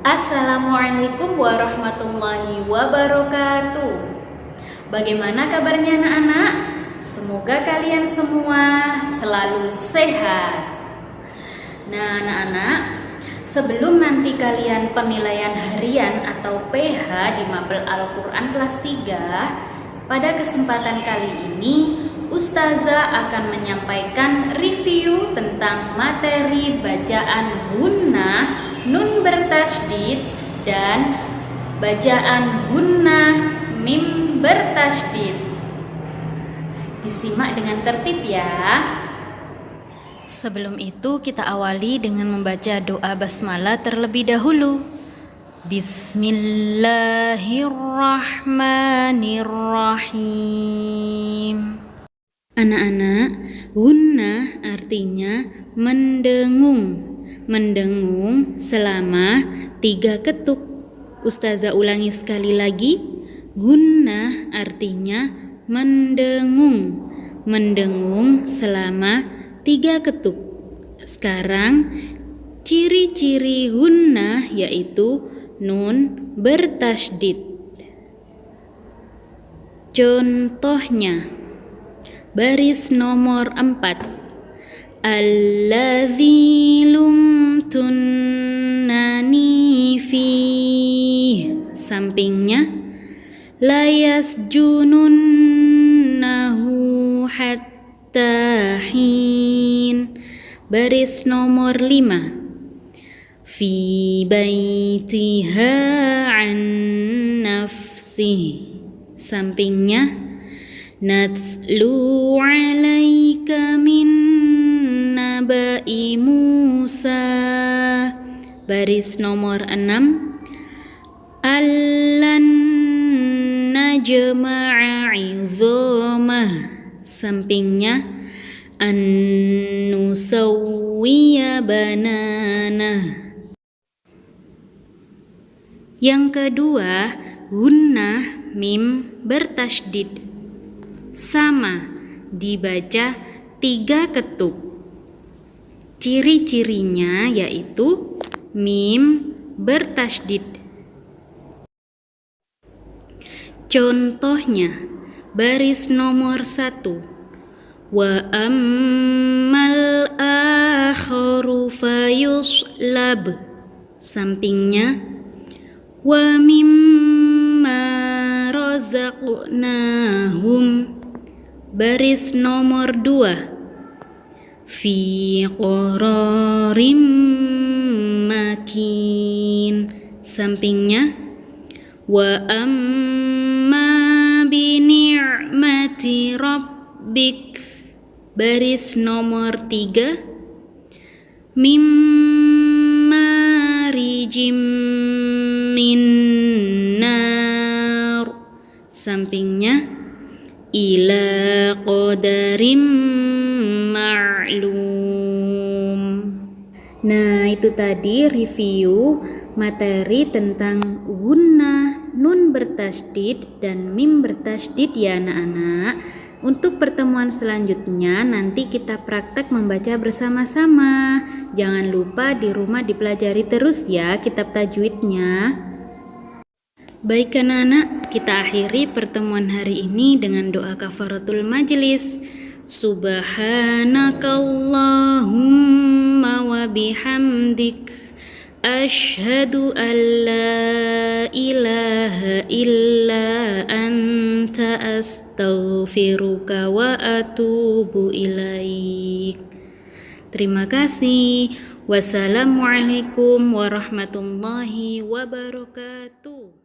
Assalamualaikum warahmatullahi wabarakatuh. Bagaimana kabarnya anak-anak? Semoga kalian semua selalu sehat. Nah, anak-anak, sebelum nanti kalian penilaian harian atau PH di Mapel Al-Qur'an kelas 3, pada kesempatan kali ini Ustazah akan menyampaikan review tentang materi bacaan Hunnah nun bertasdid dan bacaan hunnah mim bertasdid. Disimak dengan tertib ya. Sebelum itu kita awali dengan membaca doa basmalah terlebih dahulu. Bismillahirrahmanirrahim. Anak-anak, hunnah artinya mendengung mendengung selama tiga ketuk. Ustazah ulangi sekali lagi. Gunnah artinya mendengung. Mendengung selama tiga ketuk. Sekarang ciri-ciri gunnah yaitu nun bertasdid. Contohnya baris nomor 4 Allazi lumtunani fi sampingnya layas jununnahu hatta hin baris nomor lima. Fi baitiha an nafsi sampingnya natlu Musa. Baris nomor 6 allan najma'a izamah. Sampingnya an nusawwiya banana. Yang kedua gunnah mim bertasdid sama dibaca tiga ketuk Ciri-cirinya yaitu mim bertasdid. Contohnya, baris nomor satu. Wa ammal akharu fayuslab. Sampingnya, wa mimma razaqnahum. Baris nomor dua fi qararim makin. Sampingnya wa amma bi ni'mati rabbik. Baris nomor tiga mimma ila qadarim ma'lum. Nah, itu tadi review materi tentang guna nun bertasdid dan mim bertasdid ya anak-anak. Untuk pertemuan selanjutnya nanti kita praktek membaca bersama-sama. Jangan lupa di rumah dipelajari terus ya kitab tajwidnya. Baik anak-anak, kita akhiri pertemuan hari ini dengan doa kafaratul majelis. Subhanakallahumma wa bihamdik. Ashhadu an la ilaha illa anta astaghfiruka wa atubu ilaik. Terima kasih. Wassalamualaikum warahmatullahi wabarakatuh